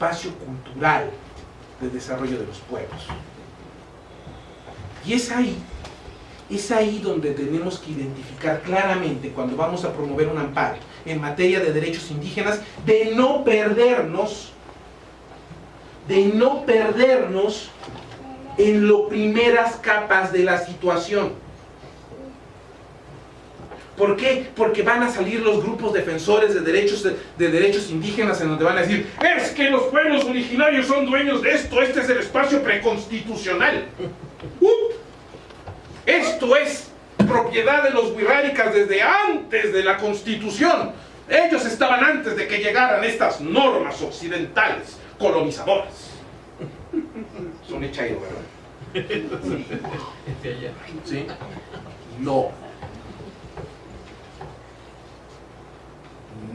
espacio cultural de desarrollo de los pueblos. Y es ahí, es ahí donde tenemos que identificar claramente cuando vamos a promover un amparo en materia de derechos indígenas, de no perdernos, de no perdernos en las primeras capas de la situación. ¿Por qué? Porque van a salir los grupos defensores de derechos, de, derechos indígenas en donde van a decir es que los pueblos originarios son dueños de esto, este es el espacio preconstitucional. esto es propiedad de los wixárikas desde antes de la constitución. Ellos estaban antes de que llegaran estas normas occidentales colonizadoras. Son echaídos, ¿verdad? ¿Sí? No.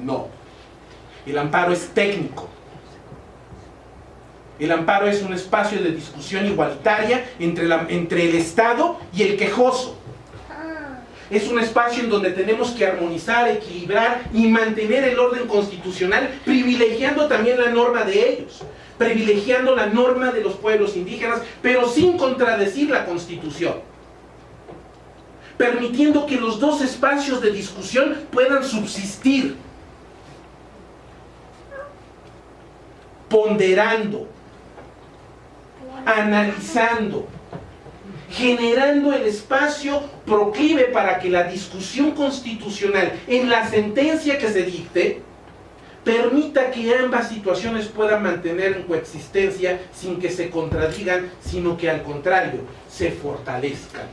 No. El amparo es técnico. El amparo es un espacio de discusión igualitaria entre, la, entre el Estado y el quejoso. Es un espacio en donde tenemos que armonizar, equilibrar y mantener el orden constitucional, privilegiando también la norma de ellos, privilegiando la norma de los pueblos indígenas, pero sin contradecir la Constitución. Permitiendo que los dos espacios de discusión puedan subsistir ponderando, analizando, generando el espacio proclive para que la discusión constitucional en la sentencia que se dicte permita que ambas situaciones puedan mantener en coexistencia sin que se contradigan, sino que al contrario, se fortalezcan.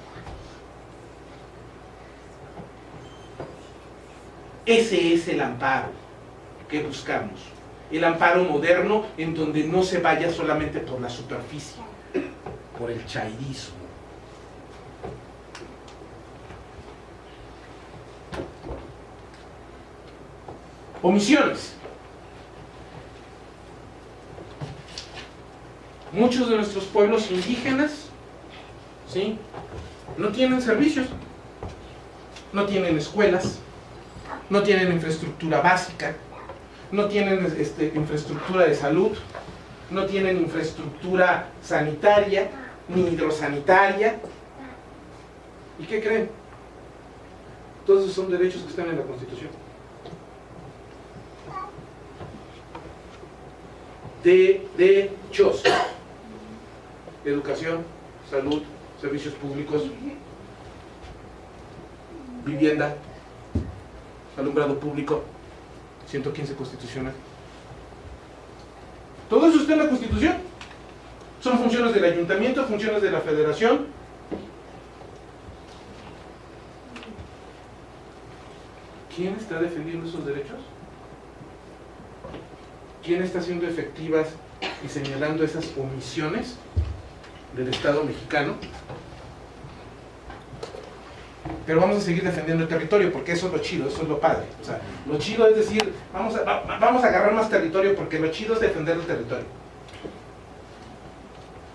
Ese es el amparo que buscamos el amparo moderno en donde no se vaya solamente por la superficie, por el chairismo. Omisiones. Muchos de nuestros pueblos indígenas ¿sí? no tienen servicios, no tienen escuelas, no tienen infraestructura básica, no tienen este, infraestructura de salud, no tienen infraestructura sanitaria, ni hidrosanitaria. ¿Y qué creen? Todos esos son derechos que están en la Constitución. De derechos. Educación, salud, servicios públicos, vivienda, alumbrado público, 115 constitucional. Todo eso está en la Constitución. Son funciones del ayuntamiento, funciones de la federación. ¿Quién está defendiendo esos derechos? ¿Quién está haciendo efectivas y señalando esas omisiones del Estado mexicano? Pero vamos a seguir defendiendo el territorio, porque eso es lo chido, eso es lo padre. O sea, lo chido es decir, vamos a, vamos a agarrar más territorio, porque lo chido es defender el territorio.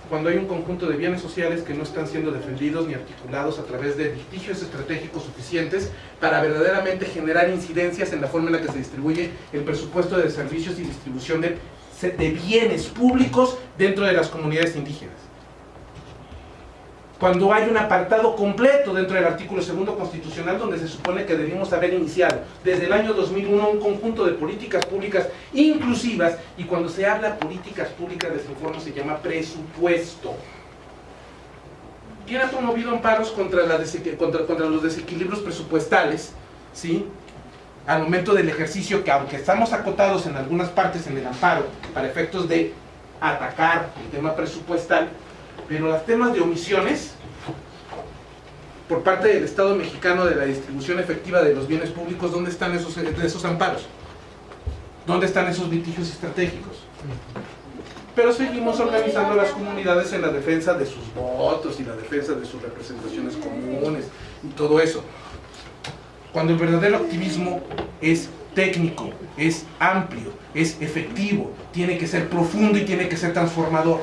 Cuando hay un conjunto de bienes sociales que no están siendo defendidos ni articulados a través de litigios estratégicos suficientes para verdaderamente generar incidencias en la forma en la que se distribuye el presupuesto de servicios y distribución de, de bienes públicos dentro de las comunidades indígenas cuando hay un apartado completo dentro del artículo segundo constitucional donde se supone que debimos haber iniciado desde el año 2001 un conjunto de políticas públicas inclusivas y cuando se habla políticas públicas de informe se llama presupuesto. ¿Quién ha promovido amparos contra, los desequilibrios presupuestales? ¿sí? Al momento del ejercicio que aunque estamos acotados en algunas partes en el amparo para efectos de atacar el tema presupuestal, pero los temas de omisiones por parte del Estado mexicano de la distribución efectiva de los bienes públicos, ¿dónde están esos, esos amparos? ¿Dónde están esos litigios estratégicos? Pero seguimos organizando las comunidades en la defensa de sus votos y la defensa de sus representaciones comunes y todo eso. Cuando el verdadero activismo es técnico, es amplio, es efectivo, tiene que ser profundo y tiene que ser transformador.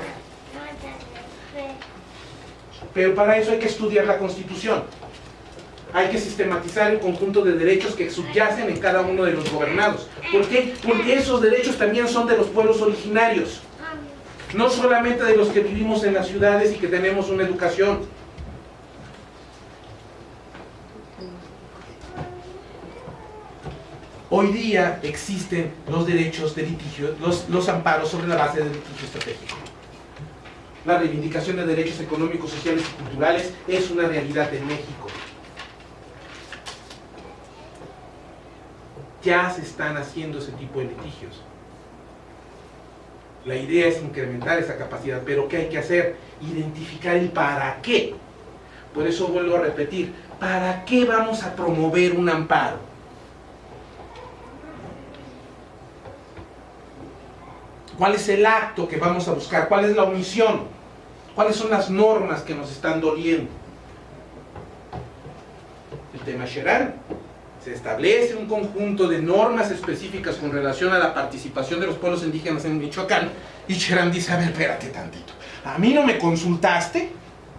Pero para eso hay que estudiar la Constitución. hay que sistematizar el conjunto de derechos que subyacen en cada uno de los gobernados. ¿Por qué? Porque esos derechos también son de los pueblos originarios. No solamente de los que vivimos en las ciudades y que tenemos una educación. Hoy día existen los derechos de litigio, los, los amparos sobre la base del litigio estratégico. La reivindicación de derechos económicos, sociales y culturales es una realidad en México. Ya se están haciendo ese tipo de litigios. La idea es incrementar esa capacidad, pero ¿qué hay que hacer? Identificar el para qué. Por eso vuelvo a repetir, ¿para qué vamos a promover un amparo? ¿Cuál es el acto que vamos a buscar? ¿Cuál es la omisión? ¿Cuáles son las normas que nos están doliendo? El tema Sherán. Se establece un conjunto de normas específicas con relación a la participación de los pueblos indígenas en Michoacán y Cherán dice, a ver, espérate tantito. A mí no me consultaste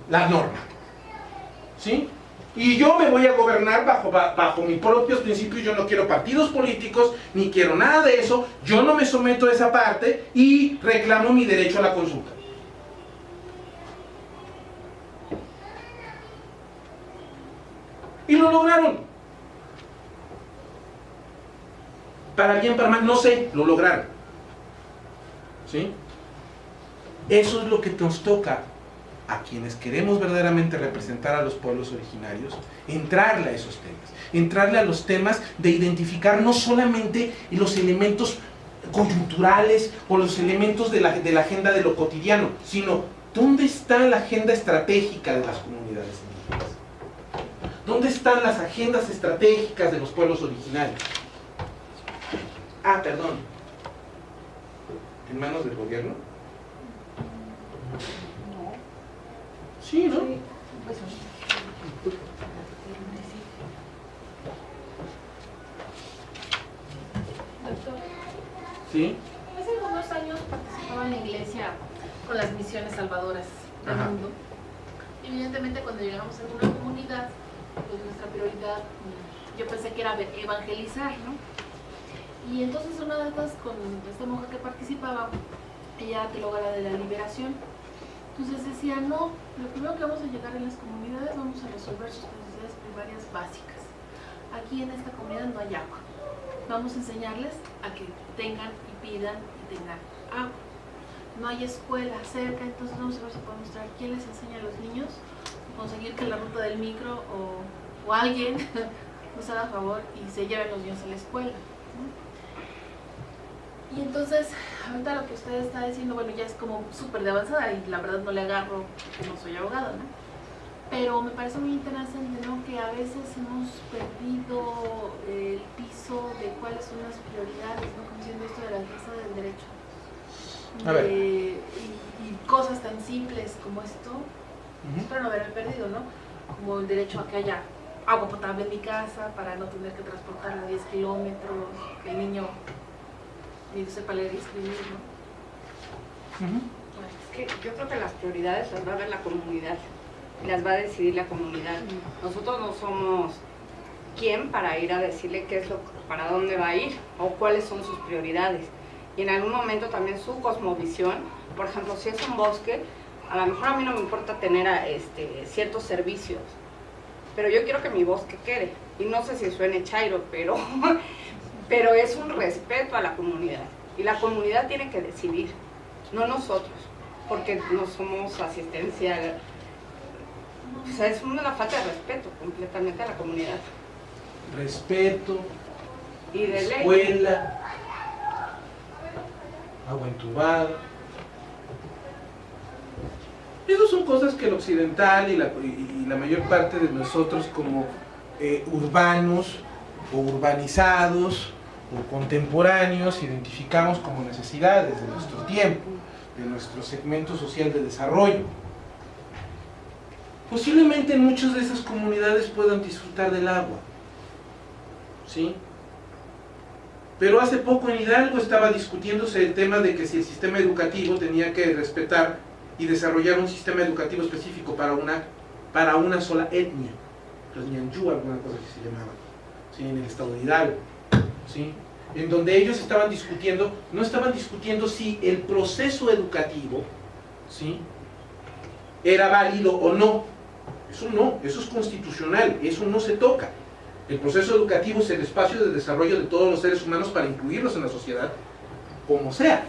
la norma. ¿Sí? Y yo me voy a gobernar bajo, bajo mis propios principios, yo no quiero partidos políticos, ni quiero nada de eso, yo no me someto a esa parte y reclamo mi derecho a la consulta. Y lo lograron. Para bien, para mal, no sé, lo lograron. ¿Sí? Eso es lo que nos toca a quienes queremos verdaderamente representar a los pueblos originarios, entrarle a esos temas, entrarle a los temas de identificar no solamente los elementos coyunturales o los elementos de la, de la agenda de lo cotidiano, sino dónde está la agenda estratégica de las comunidades indígenas. ¿Dónde están las agendas estratégicas de los pueblos originarios? Ah, perdón. ¿En manos del gobierno? Sí, ¿no? Doctor, Sí. hace algunos años participaba en la iglesia con las misiones salvadoras del Ajá. mundo. Evidentemente cuando llegamos a alguna comunidad, pues nuestra prioridad, yo pensé que era evangelizar, ¿no? Y entonces una de estas, con esta monja que participaba, ella teóloga de la liberación, entonces decía, no, lo primero que vamos a llegar en las comunidades vamos a resolver sus necesidades primarias básicas. Aquí en esta comunidad no hay agua. Vamos a enseñarles a que tengan y pidan y tengan agua. No hay escuela cerca, entonces vamos a ver si podemos traer quién les enseña a los niños, conseguir que la ruta del micro o, o alguien nos haga favor y se lleven los niños a la escuela. Y entonces, ahorita lo que usted está diciendo, bueno, ya es como súper de avanzada y la verdad no le agarro porque no soy abogada, ¿no? Pero me parece muy interesante, ¿no? Que a veces hemos perdido el piso de cuáles son las prioridades, ¿no? Como diciendo esto de la defensa del derecho. A ver. Y, y cosas tan simples como esto, Ujú. espero no haberme perdido, ¿no? Como el derecho a que haya agua potable en mi casa para no tener que transportarla 10 kilómetros, que el niño ni sepa leer y escribir, ¿no? Es que yo creo que las prioridades las va a ver la comunidad, las va a decidir la comunidad. Nosotros no somos quién para ir a decirle qué es lo, para dónde va a ir o cuáles son sus prioridades. Y en algún momento también su cosmovisión, por ejemplo, si es un bosque, a lo mejor a mí no me importa tener a, este, ciertos servicios, pero yo quiero que mi bosque quede. Y no sé si suene chairo, pero, pero es un respeto a la comunidad. Y la comunidad tiene que decidir, no nosotros, porque no somos asistencia. O sea, es una falta de respeto completamente a la comunidad. Respeto, Y de ley. escuela, agua entubada. Esas son cosas que el occidental y la, y- y la mayor parte de nosotros como eh, urbanos o urbanizados o contemporáneos identificamos como necesidades de nuestro tiempo, de nuestro segmento social de desarrollo. Posiblemente en muchas de esas comunidades puedan disfrutar del agua. ¿Sí? Pero hace poco en Hidalgo estaba discutiéndose el tema de que si el sistema educativo tenía que respetar y desarrollar un sistema educativo específico para una, para una sola etnia. los Ñanjú, alguna cosa que se llamaba, ¿sí? en el estado de Hidalgo, ¿sí? en donde ellos estaban discutiendo, no estaban discutiendo si el proceso educativo ¿sí? era válido o no, eso no, eso es constitucional, eso no se toca. El proceso educativo es el espacio de desarrollo de todos los seres humanos para incluirlos en la sociedad, como sea.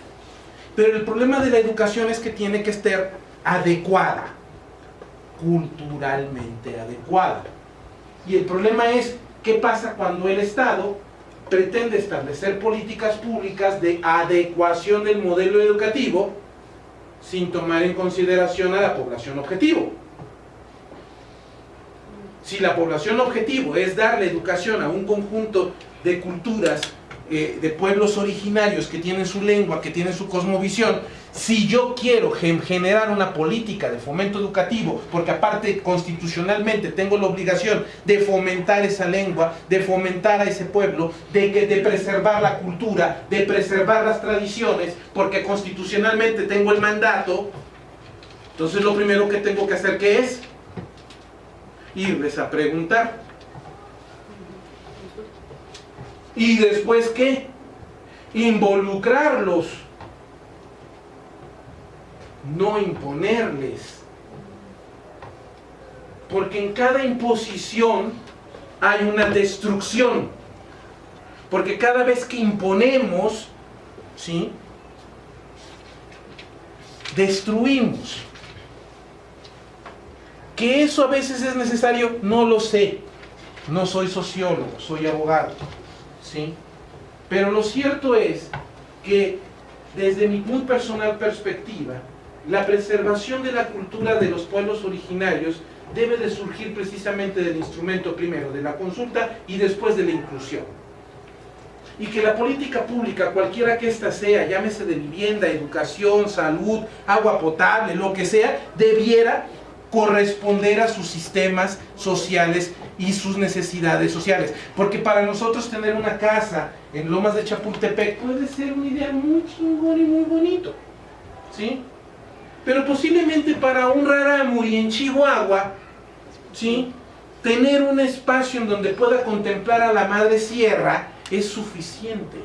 Pero el problema de la educación es que tiene que estar adecuada, culturalmente adecuada. Y el problema es, ¿qué pasa cuando el Estado pretende establecer políticas públicas de adecuación del modelo educativo sin tomar en consideración a la población objetivo? Si la población objetivo es darle educación a un conjunto de culturas, eh, de pueblos originarios que tienen su lengua, que tienen su cosmovisión, si yo quiero gen- generar una política de fomento educativo, porque aparte constitucionalmente tengo la obligación de fomentar esa lengua, de fomentar a ese pueblo, de, que, de preservar la cultura, de preservar las tradiciones, porque constitucionalmente tengo el mandato, entonces lo primero que tengo que hacer, ¿qué es? Irles a preguntar. ¿Y después qué? Involucrarlos no imponerles. Porque en cada imposición hay una destrucción. Porque cada vez que imponemos, ¿sí? Destruimos. Que eso a veces es necesario, no lo sé. No soy sociólogo, soy abogado. ¿Sí? Pero lo cierto es que desde mi muy personal perspectiva, la preservación de la cultura de los pueblos originarios debe de surgir precisamente del instrumento primero de la consulta y después de la inclusión. Y que la política pública, cualquiera que ésta sea, llámese de vivienda, educación, salud, agua potable, lo que sea, debiera corresponder a sus sistemas sociales y sus necesidades sociales. Porque para nosotros tener una casa en Lomas de Chapultepec puede ser un ideal muy chingón y muy bonito. ¿Sí? Pero posiblemente para un Rarámuri en Chihuahua, ¿sí? tener un espacio en donde pueda contemplar a la madre sierra es suficiente.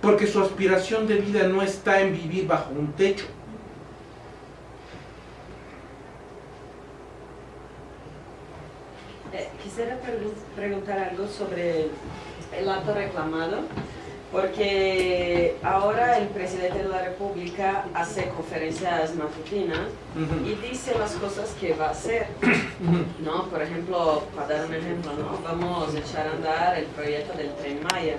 Porque su aspiración de vida no está en vivir bajo un techo. Eh, quisiera pregu- preguntar algo sobre el acto reclamado, porque ahora el presidente de la República hace conferencias matutinas y dice las cosas que va a hacer, ¿no? Por ejemplo, para dar un ejemplo, ¿no? Vamos a echar a andar el proyecto del Tren Maya.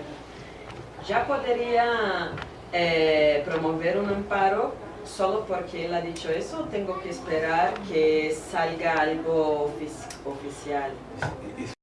¿Ya podría eh, promover un amparo solo porque él ha dicho eso? ¿Tengo que esperar que salga algo ofici- oficial?